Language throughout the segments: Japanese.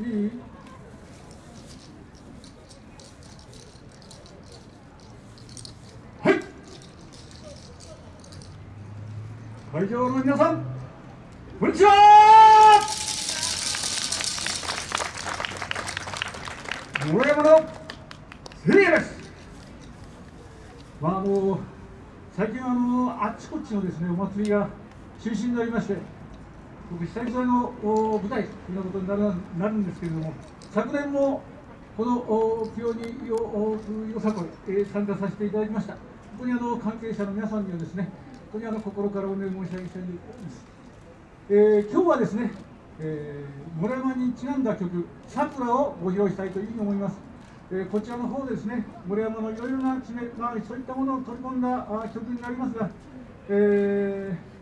はい。会場の皆さんこんにちは。村山のせいです。まああの最近あのあっちこっちのですねお祭りが中止になりまして僕久々の舞台というなことになるなるんですけれども昨年もこの清によよさこい、えー参加させていただきました。本当にあの関係者の皆さんにはですね本当にあの心からお願い申し上げたいと思います、えー今日はですね、えー、村山にちなんだ曲「さくら」をご披露したいというふうに思います。えーこちらの方でですね、森山のいろいろな地名、まあ、そういったものを取り込んだ曲になりますが、えー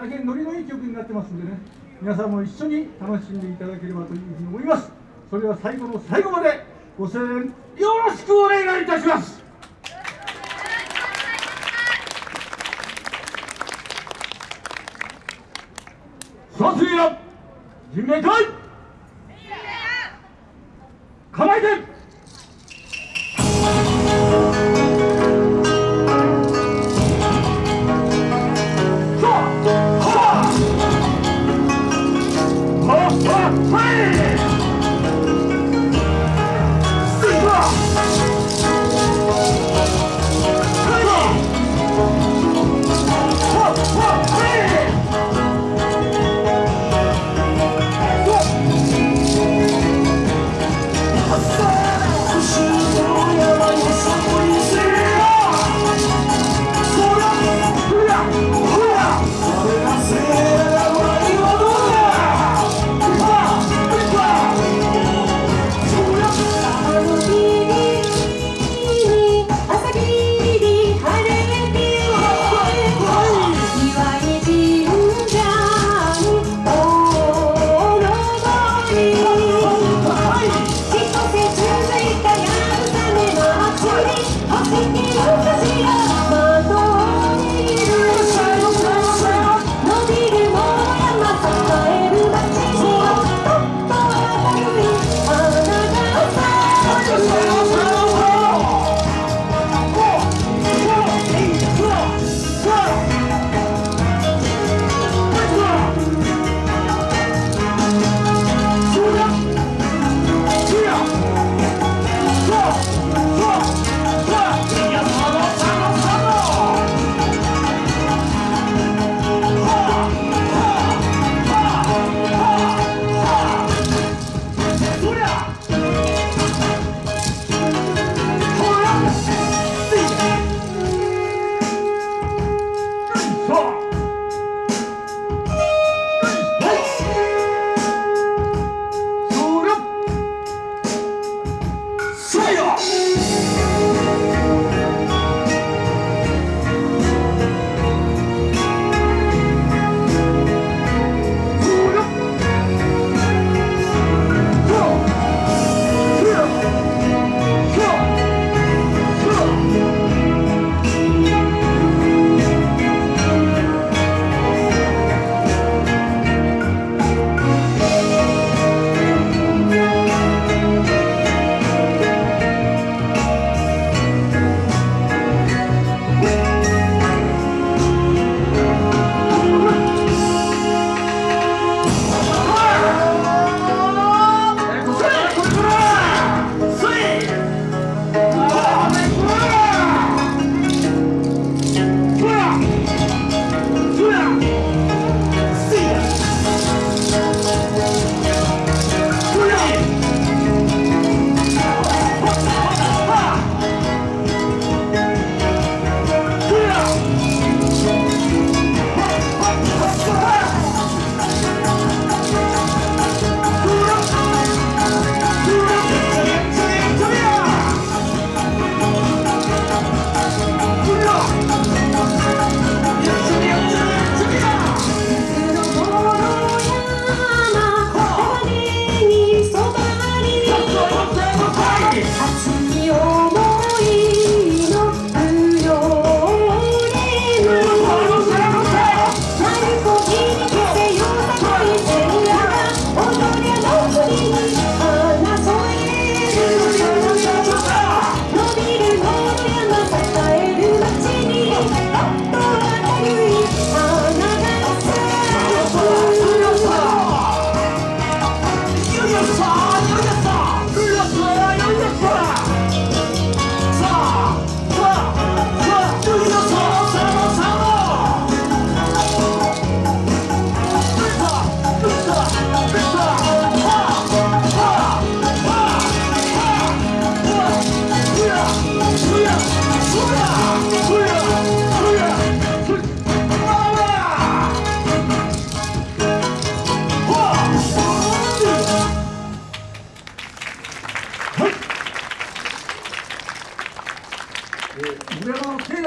大変ノリのいい曲になってますんでね、皆さんも一緒に楽しんでいただければというふうに思います。それでは最後の最後までご声援よろしくお願いいたします。さあ、次は人命会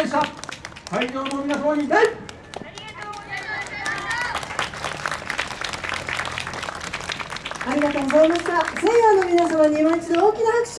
会場の皆様に。大ありがとうございました。西洋の皆様に今一度大きな拍手